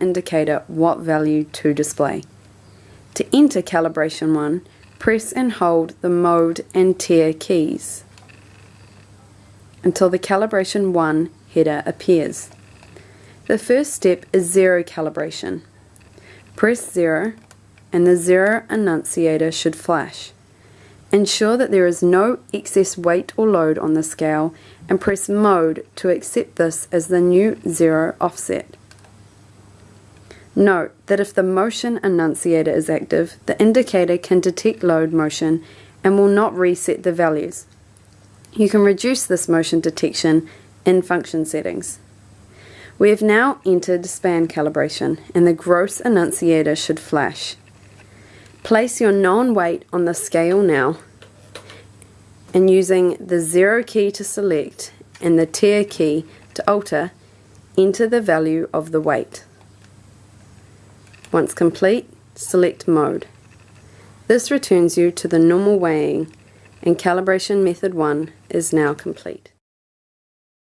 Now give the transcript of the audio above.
indicator what value to display. To enter calibration 1, press and hold the mode and tare keys until the calibration 1 header appears. The first step is zero calibration. Press 0 and the zero annunciator should flash. Ensure that there is no excess weight or load on the scale and press mode to accept this as the new zero offset. Note that if the motion annunciator is active, the indicator can detect load motion and will not reset the values. You can reduce this motion detection in function settings. We have now entered span calibration and the gross annunciator should flash. Place your known weight on the scale now and using the zero key to select and the tare key to alter, enter the value of the weight. Once complete, select mode. This returns you to the normal weighing and calibration method 1 is now complete.